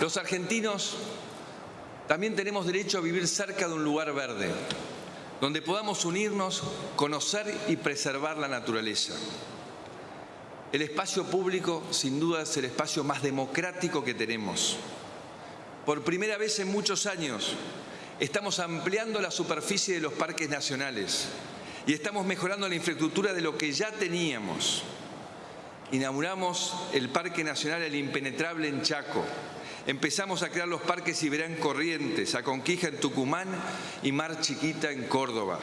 Los argentinos también tenemos derecho a vivir cerca de un lugar verde, donde podamos unirnos, conocer y preservar la naturaleza. El espacio público, sin duda, es el espacio más democrático que tenemos. Por primera vez en muchos años, estamos ampliando la superficie de los parques nacionales y estamos mejorando la infraestructura de lo que ya teníamos. Inauguramos el Parque Nacional El Impenetrable en Chaco. Empezamos a crear los parques Iberán Corrientes, a Conquija en Tucumán y Mar Chiquita en Córdoba.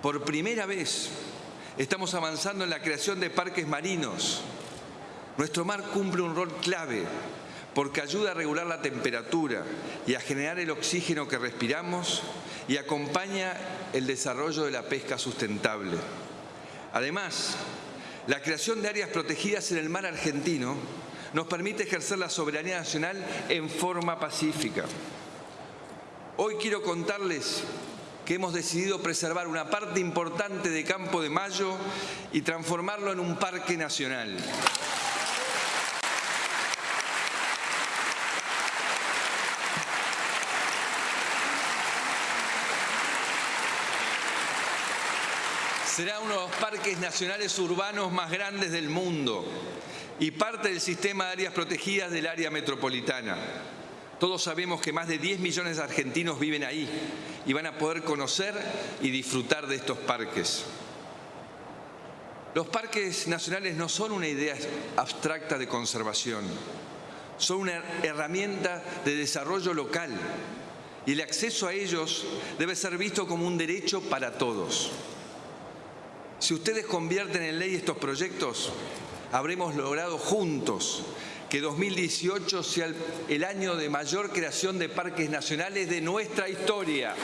Por primera vez estamos avanzando en la creación de parques marinos. Nuestro mar cumple un rol clave porque ayuda a regular la temperatura y a generar el oxígeno que respiramos y acompaña el desarrollo de la pesca sustentable. Además, la creación de áreas protegidas en el mar argentino nos permite ejercer la soberanía nacional en forma pacífica. Hoy quiero contarles que hemos decidido preservar una parte importante de Campo de Mayo y transformarlo en un parque nacional. Será uno de los parques nacionales urbanos más grandes del mundo y parte del sistema de áreas protegidas del área metropolitana. Todos sabemos que más de 10 millones de argentinos viven ahí y van a poder conocer y disfrutar de estos parques. Los parques nacionales no son una idea abstracta de conservación, son una herramienta de desarrollo local y el acceso a ellos debe ser visto como un derecho para todos. Si ustedes convierten en ley estos proyectos, habremos logrado juntos que 2018 sea el, año de mayor creación de parques nacionales de nuestra historia.